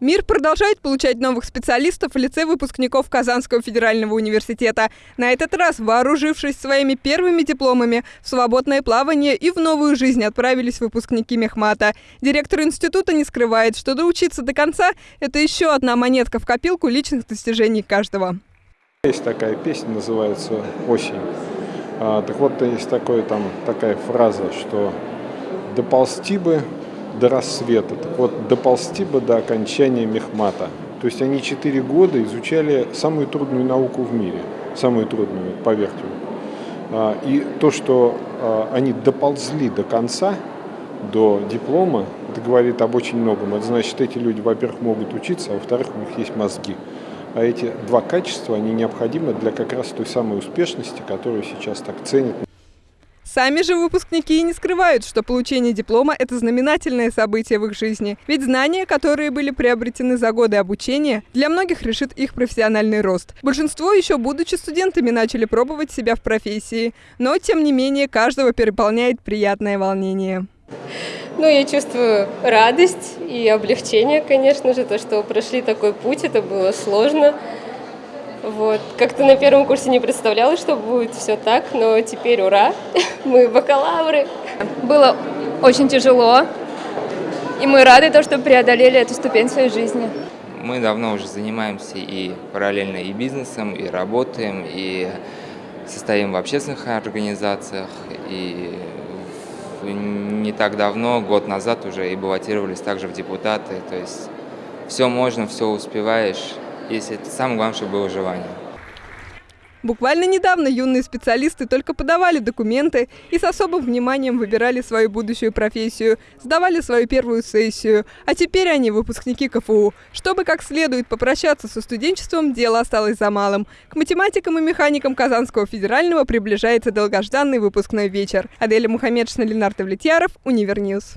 Мир продолжает получать новых специалистов в лице выпускников Казанского федерального университета. На этот раз, вооружившись своими первыми дипломами, в свободное плавание и в новую жизнь отправились выпускники Мехмата. Директор института не скрывает, что доучиться до конца – это еще одна монетка в копилку личных достижений каждого. Есть такая песня, называется «Осень». А, так вот, есть такое, там, такая фраза, что «доползти бы до рассвета. Так вот, доползти бы до окончания мехмата. То есть они четыре года изучали самую трудную науку в мире, самую трудную, поверьте. А, и то, что а, они доползли до конца, до диплома, это говорит об очень многом. Это значит, эти люди, во-первых, могут учиться, а во-вторых, у них есть мозги. А эти два качества, они необходимы для как раз той самой успешности, которую сейчас так ценят. Сами же выпускники не скрывают, что получение диплома – это знаменательное событие в их жизни. Ведь знания, которые были приобретены за годы обучения, для многих решит их профессиональный рост. Большинство еще будучи студентами начали пробовать себя в профессии. Но, тем не менее, каждого переполняет приятное волнение. Ну, я чувствую радость и облегчение, конечно же, то, что прошли такой путь, это было сложно. Вот. Как-то на первом курсе не представляла, что будет все так, но теперь ура, мы бакалавры. Было очень тяжело, и мы рады, то, что преодолели эту ступень в своей жизни. Мы давно уже занимаемся и параллельно и бизнесом, и работаем, и состоим в общественных организациях, и не так давно, год назад уже и баллотировались также в депутаты. То есть все можно, все успеваешь если это самое главное, чтобы было желание. Буквально недавно юные специалисты только подавали документы и с особым вниманием выбирали свою будущую профессию, сдавали свою первую сессию. А теперь они выпускники КФУ. Чтобы как следует попрощаться со студенчеством, дело осталось за малым. К математикам и механикам Казанского федерального приближается долгожданный выпускной вечер. Аделя Мухаммедшина, Ленар Давлетьяров, Univer News.